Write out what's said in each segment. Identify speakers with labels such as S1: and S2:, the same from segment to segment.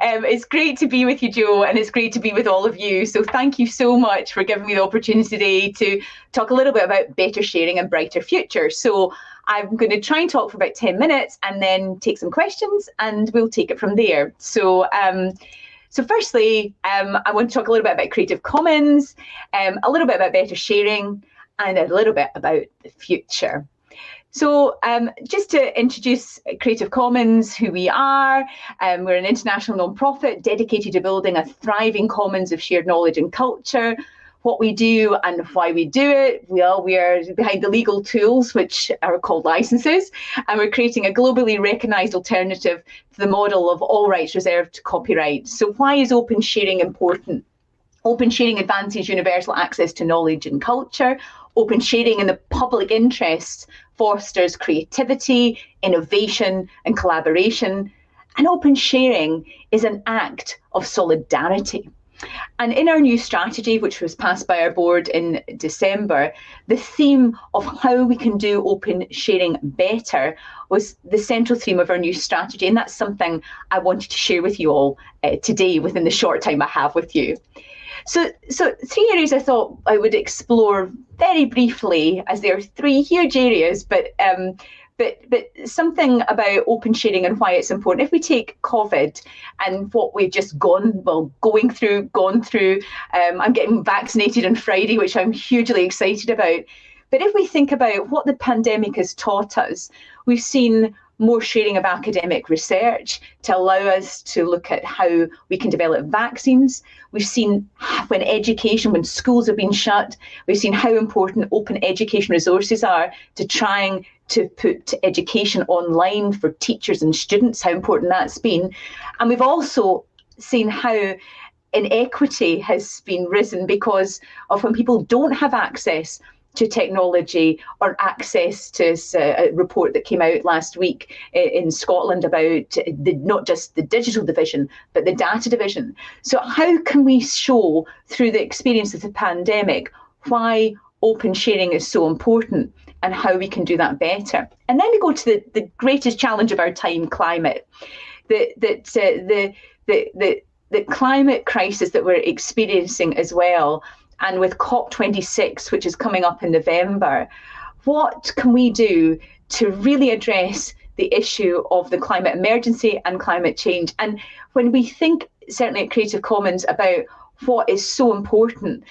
S1: Um, it's great to be with you, Joe, and it's great to be with all of you. So thank you so much for giving me the opportunity today to talk a little bit about better sharing and brighter future. So I'm going to try and talk for about 10 minutes and then take some questions and we'll take it from there. So um, so firstly, um, I want to talk a little bit about Creative Commons, um, a little bit about better sharing, and a little bit about the future. So um, just to introduce Creative Commons, who we are, um, we're an international non-profit dedicated to building a thriving commons of shared knowledge and culture what we do and why we do it. Well, we are behind the legal tools, which are called licenses, and we're creating a globally recognised alternative to the model of all rights reserved to copyright. So why is open sharing important? Open sharing advances universal access to knowledge and culture. Open sharing in the public interest fosters creativity, innovation, and collaboration. And open sharing is an act of solidarity. And in our new strategy, which was passed by our board in December, the theme of how we can do open sharing better was the central theme of our new strategy. And that's something I wanted to share with you all uh, today within the short time I have with you. So, so three areas I thought I would explore very briefly, as there are three huge areas, but um, but but something about open sharing and why it's important. If we take COVID and what we've just gone, well, going through, gone through, um, I'm getting vaccinated on Friday, which I'm hugely excited about. But if we think about what the pandemic has taught us, we've seen more sharing of academic research to allow us to look at how we can develop vaccines. We've seen when education, when schools have been shut, we've seen how important open education resources are to trying to put education online for teachers and students, how important that's been. And we've also seen how inequity has been risen because of when people don't have access to technology or access to a report that came out last week in Scotland about the, not just the digital division, but the data division. So how can we show through the experience of the pandemic why open sharing is so important and how we can do that better? And then we go to the, the greatest challenge of our time, climate. That, that uh, the, the, the, the climate crisis that we're experiencing as well and with COP26, which is coming up in November, what can we do to really address the issue of the climate emergency and climate change? And when we think, certainly at Creative Commons, about what is so important,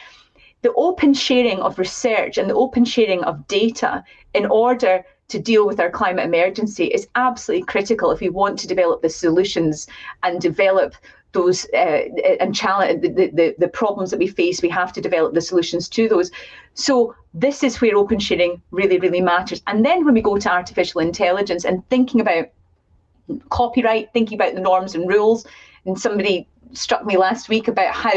S1: the open sharing of research and the open sharing of data in order to deal with our climate emergency is absolutely critical if we want to develop the solutions and develop those uh, and challenge the, the, the problems that we face, we have to develop the solutions to those. So this is where open sharing really, really matters. And then when we go to artificial intelligence and thinking about copyright, thinking about the norms and rules, and somebody struck me last week about how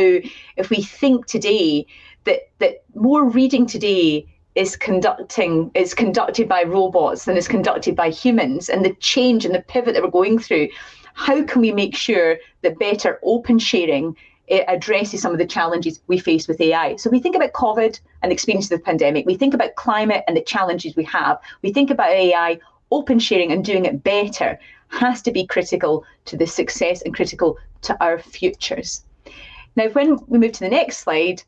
S1: if we think today that that more reading today is conducting is conducted by robots than is conducted by humans and the change and the pivot that we're going through how can we make sure that better open sharing it addresses some of the challenges we face with AI. So we think about COVID and the experience of the pandemic. We think about climate and the challenges we have. We think about AI, open sharing and doing it better has to be critical to the success and critical to our futures. Now, when we move to the next slide,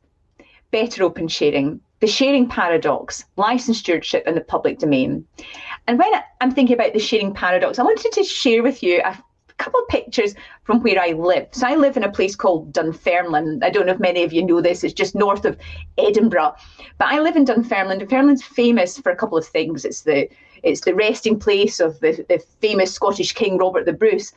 S1: better open sharing, the sharing paradox, license stewardship and the public domain. And when I'm thinking about the sharing paradox, I wanted to share with you a couple of pictures from where I live. So I live in a place called Dunfermline. I don't know if many of you know this. It's just north of Edinburgh. But I live in Dunfermline. Dunfermline's famous for a couple of things. It's the it's the resting place of the, the famous Scottish King Robert the Bruce.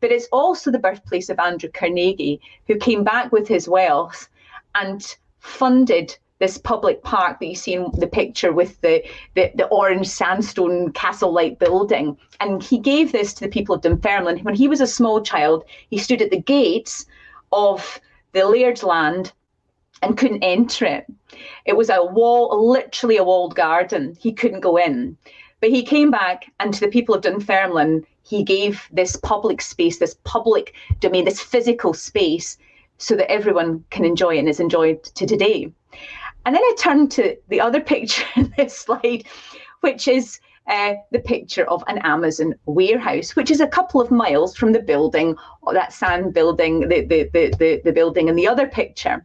S1: But it's also the birthplace of Andrew Carnegie, who came back with his wealth and funded this public park that you see in the picture with the, the, the orange sandstone castle-like building. And he gave this to the people of Dunfermline. When he was a small child, he stood at the gates of the Laird's land and couldn't enter it. It was a wall, literally a walled garden. He couldn't go in. But he came back and to the people of Dunfermline, he gave this public space, this public domain, this physical space so that everyone can enjoy it and is enjoyed to today. And then I turn to the other picture in this slide, which is uh, the picture of an Amazon warehouse, which is a couple of miles from the building, that sand building, the, the, the, the, the building in the other picture.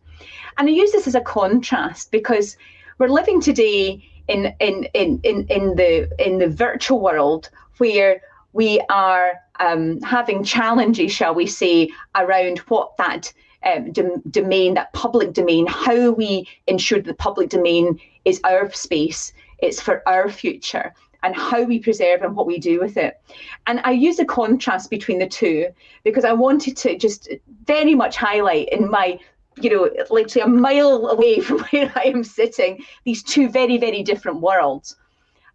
S1: And I use this as a contrast because we're living today in, in, in, in, in, the, in the virtual world where we are um, having challenges, shall we say, around what that um, domain, that public domain, how we ensure the public domain is our space, it's for our future, and how we preserve and what we do with it. And I use a contrast between the two because I wanted to just very much highlight in my you know, literally a mile away from where I am sitting, these two very, very different worlds.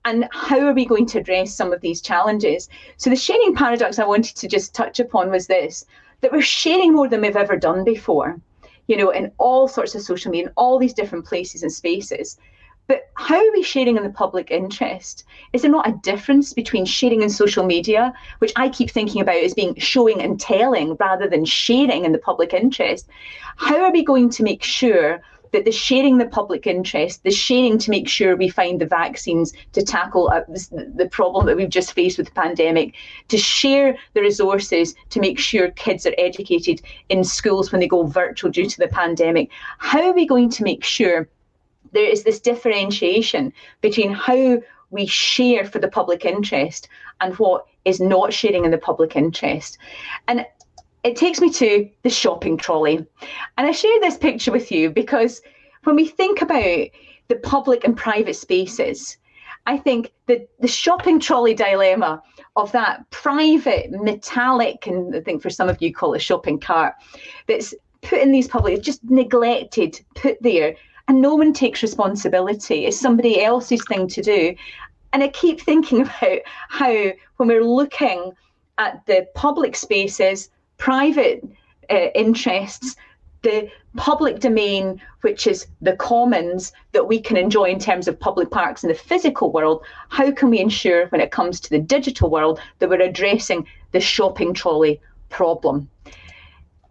S1: And how are we going to address some of these challenges? So the sharing paradox I wanted to just touch upon was this, that we're sharing more than we've ever done before, you know, in all sorts of social media, in all these different places and spaces. But how are we sharing in the public interest? Is there not a difference between sharing in social media, which I keep thinking about as being showing and telling rather than sharing in the public interest? How are we going to make sure that the sharing the public interest, the sharing to make sure we find the vaccines to tackle uh, the problem that we've just faced with the pandemic, to share the resources to make sure kids are educated in schools when they go virtual due to the pandemic. How are we going to make sure there is this differentiation between how we share for the public interest and what is not sharing in the public interest. And it takes me to the shopping trolley. And I share this picture with you because when we think about the public and private spaces, I think that the shopping trolley dilemma of that private metallic, and I think for some of you call it shopping cart, that's put in these public, just neglected, put there and no one takes responsibility. It's somebody else's thing to do. And I keep thinking about how, when we're looking at the public spaces, private uh, interests, the public domain, which is the commons that we can enjoy in terms of public parks in the physical world, how can we ensure when it comes to the digital world that we're addressing the shopping trolley problem?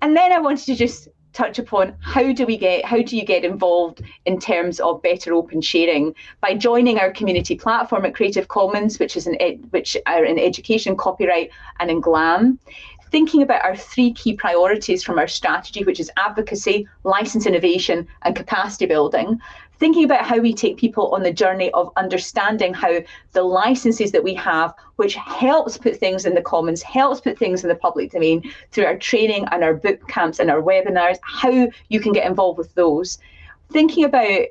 S1: And then I wanted to just touch upon how do we get how do you get involved in terms of better open sharing by joining our community platform at Creative Commons, which is an which are in education, copyright, and in GLAM. Thinking about our three key priorities from our strategy, which is advocacy, license innovation, and capacity building, thinking about how we take people on the journey of understanding how the licenses that we have, which helps put things in the commons, helps put things in the public domain through our training and our boot camps and our webinars, how you can get involved with those. Thinking about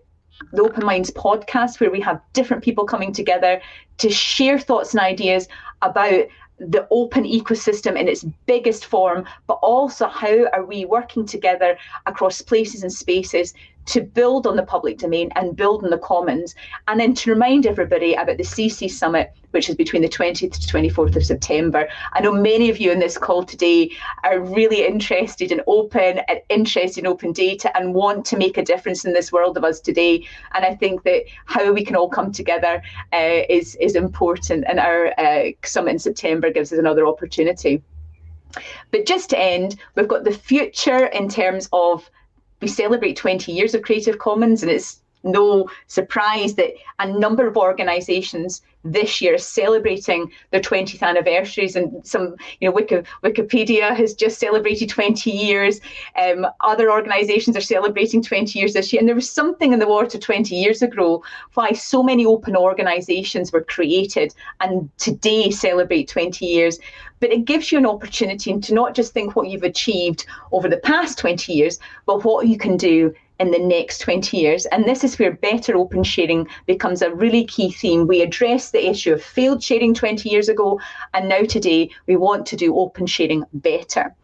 S1: the Open Minds podcast, where we have different people coming together to share thoughts and ideas about the open ecosystem in its biggest form, but also how are we working together across places and spaces to build on the public domain and build on the commons, and then to remind everybody about the CC Summit, which is between the 20th to 24th of September. I know many of you in this call today are really interested in open and interested in open data and want to make a difference in this world of us today. And I think that how we can all come together uh, is, is important, and our uh, summit in September gives us another opportunity. But just to end, we've got the future in terms of we celebrate 20 years of Creative Commons, and it's no surprise that a number of organizations this year celebrating their 20th anniversaries and some you know Wiki, wikipedia has just celebrated 20 years. Um, other organizations are celebrating 20 years this year. And there was something in the water 20 years ago why so many open organizations were created and today celebrate 20 years. But it gives you an opportunity to not just think what you've achieved over the past 20 years but what you can do in the next 20 years. And this is where better open sharing becomes a really key theme. We addressed the issue of failed sharing 20 years ago, and now today we want to do open sharing better.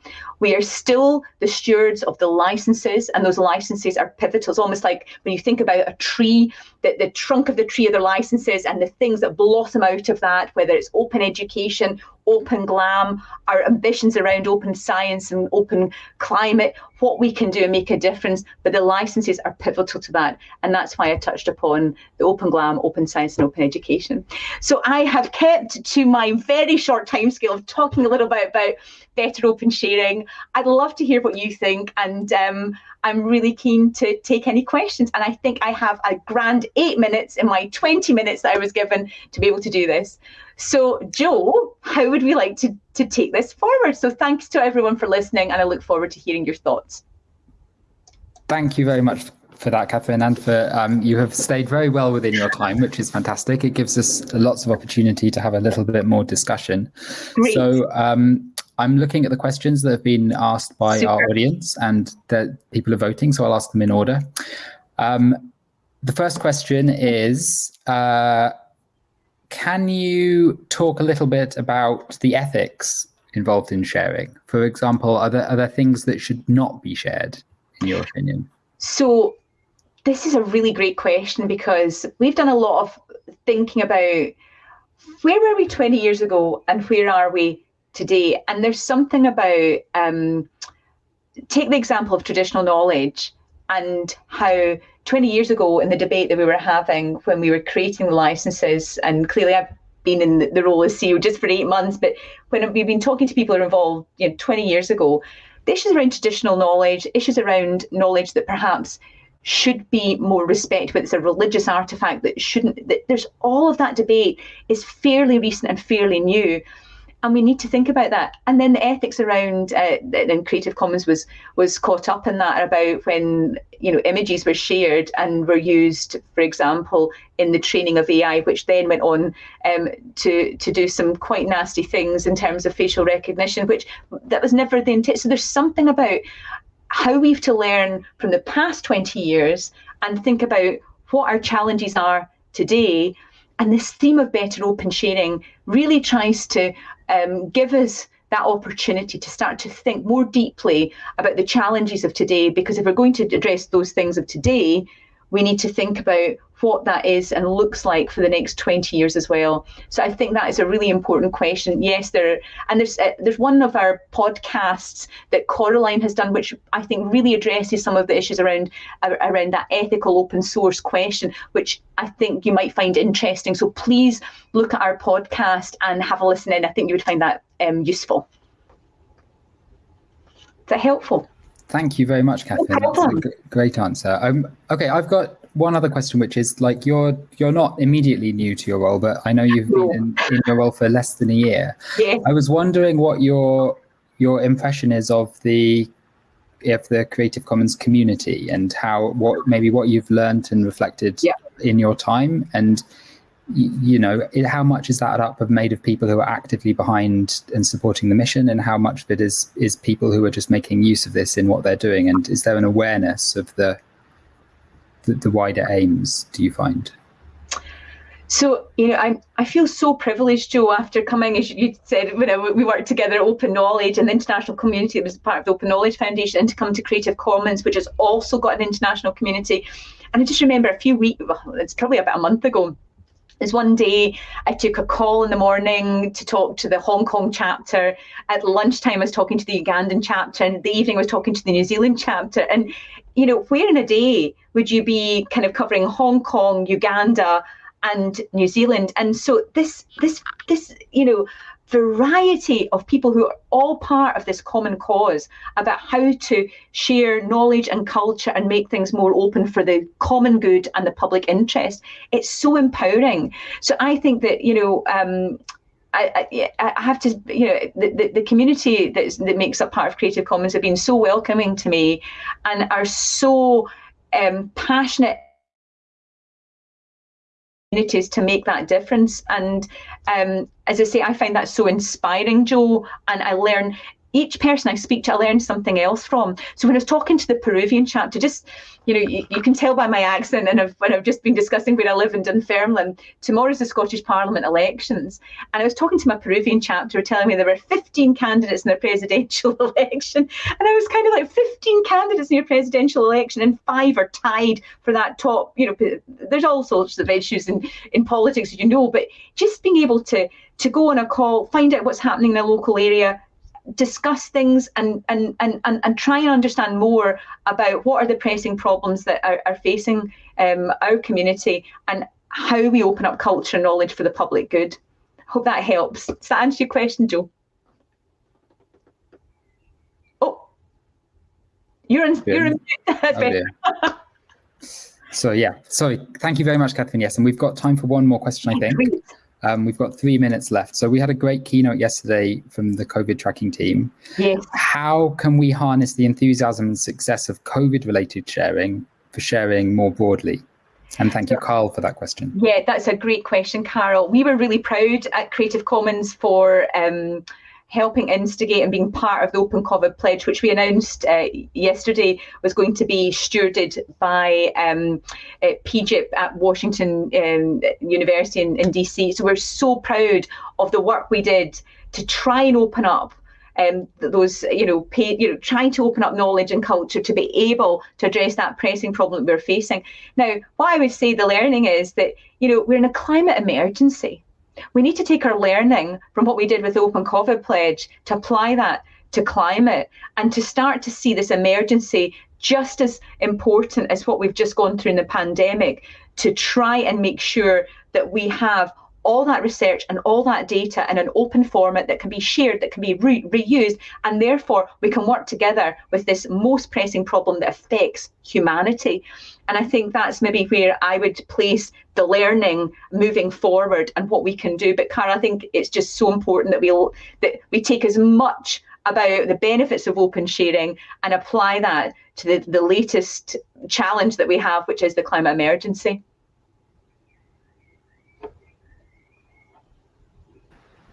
S1: We are still the stewards of the licenses, and those licenses are pivotal. It's almost like when you think about a tree, that the trunk of the tree of the licenses and the things that blossom out of that, whether it's open education, open glam, our ambitions around open science and open climate, what we can do and make a difference. But the licenses are pivotal to that. And that's why I touched upon the open glam, open science, and open education. So I have kept to my very short timescale of talking a little bit about better open sharing. I'd love to hear what you think. And um, I'm really keen to take any questions. And I think I have a grand eight minutes in my 20 minutes that I was given to be able to do this. So, Joe, how would we like to, to take this forward? So, thanks to everyone for listening, and I look forward to hearing your thoughts.
S2: Thank you very much for that, Catherine, and for um, you have stayed very well within your time, which is fantastic. It gives us lots of opportunity to have a little bit more discussion. Great. So um, I'm looking at the questions that have been asked by Super. our audience, and that people are voting. So I'll ask them in order. Um, the first question is. Uh, can you talk a little bit about the ethics involved in sharing? For example, are there, are there things that should not be shared, in your opinion?
S1: So, this is a really great question because we've done a lot of thinking about where were we 20 years ago and where are we today? And there's something about, um, take the example of traditional knowledge and how 20 years ago in the debate that we were having when we were creating the licenses, and clearly I've been in the role as CEO just for eight months, but when we've been talking to people who are involved, you know, 20 years ago, the issues around traditional knowledge, issues around knowledge that perhaps should be more respected, but it's a religious artifact that shouldn't. That there's all of that debate is fairly recent and fairly new and we need to think about that. And then the ethics around uh, and Creative Commons was was caught up in that about when you know images were shared and were used, for example, in the training of AI, which then went on um, to to do some quite nasty things in terms of facial recognition, which that was never the intent. So there's something about how we've to learn from the past 20 years and think about what our challenges are today and this theme of better open sharing really tries to um, give us that opportunity to start to think more deeply about the challenges of today. Because if we're going to address those things of today, we need to think about what that is and looks like for the next 20 years as well. So I think that is a really important question. Yes, there and there's uh, there's one of our podcasts that Coraline has done, which I think really addresses some of the issues around around that ethical open source question, which I think you might find interesting. So please look at our podcast and have a listen in. I think you would find that um, useful. Is that helpful?
S2: Thank you very much, Catherine. That's a great answer. Um, okay, I've got one other question, which is like you're you're not immediately new to your role, but I know you've been in, in your role for less than a year.
S1: Yeah.
S2: I was wondering what your your impression is of the of the Creative Commons community and how what maybe what you've learned and reflected
S1: yeah.
S2: in your time and you know how much is that up of made of people who are actively behind and supporting the mission and how much of it is is people who are just making use of this in what they're doing and is there an awareness of the the, the wider aims do you find?
S1: So, you know, I, I feel so privileged, Joe, after coming, as you said, when we worked together at Open Knowledge and the international community that was part of the Open Knowledge Foundation, and to come to Creative Commons, which has also got an international community. And I just remember a few weeks, well, it's probably about a month ago, is one day I took a call in the morning to talk to the Hong Kong chapter. At lunchtime, I was talking to the Ugandan chapter, and the evening I was talking to the New Zealand chapter. And you know, where in a day would you be kind of covering Hong Kong, Uganda, and New Zealand? And so this, this, this, you know, variety of people who are all part of this common cause about how to share knowledge and culture and make things more open for the common good and the public interest. It's so empowering. So I think that, you know, um, I, I, I, have to, you know, the, the, the community that's, that makes up part of Creative Commons have been so welcoming to me and are so um, passionate communities to make that difference. And um, as I say, I find that so inspiring, Joe. and I learn each person I speak to, I learn something else from. So when I was talking to the Peruvian chapter, just you know, you, you can tell by my accent, and I've, when I've just been discussing where I live in Dunfermline. Tomorrow's the Scottish Parliament elections, and I was talking to my Peruvian chapter, telling me there were 15 candidates in the presidential election, and I was kind of like 15 candidates in your presidential election, and five are tied for that top. You know, there's all sorts of issues in in politics, you know, but just being able to to go on a call, find out what's happening in a local area, discuss things and, and, and, and, and try and understand more about what are the pressing problems that are, are facing um, our community and how we open up culture and knowledge for the public good. Hope that helps. Does that answer your question, Joe? Oh, You're in. You're in. Oh,
S2: so yeah, sorry. Thank you very much, Catherine. Yes, and we've got time for one more question, I think. Um, we've got three minutes left. So we had a great keynote yesterday from the COVID tracking team.
S1: Yes.
S2: How can we harness the enthusiasm and success of COVID-related sharing for sharing more broadly? And thank you, Carl, for that question.
S1: Yeah, that's a great question, Carol. We were really proud at Creative Commons for um, helping instigate and being part of the Open COVID Pledge, which we announced uh, yesterday was going to be stewarded by um, uh, PIJIP at Washington um, University in, in DC. So we're so proud of the work we did to try and open up um, those, you know, pay, you know, trying to open up knowledge and culture to be able to address that pressing problem that we're facing. Now, what I would say the learning is that, you know, we're in a climate emergency. We need to take our learning from what we did with the Open COVID Pledge to apply that to climate and to start to see this emergency just as important as what we've just gone through in the pandemic to try and make sure that we have all that research and all that data in an open format that can be shared, that can be re reused, and therefore we can work together with this most pressing problem that affects humanity. And I think that's maybe where I would place the learning moving forward and what we can do. But Cara, I think it's just so important that we that we take as much about the benefits of open sharing and apply that to the, the latest challenge that we have, which is the climate emergency.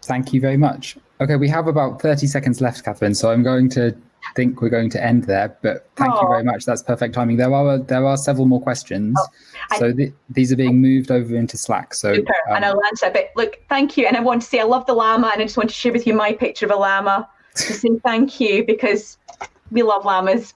S2: Thank you very much. Okay, we have about 30 seconds left, Catherine, so I'm going to think we're going to end there, but thank oh. you very much. That's perfect timing. There are there are several more questions. Oh, so th these are being moved over into Slack. So
S1: super. Um, and I'll answer. But look, thank you. And I want to say I love the llama and I just want to share with you my picture of a llama to say thank you because we love llamas.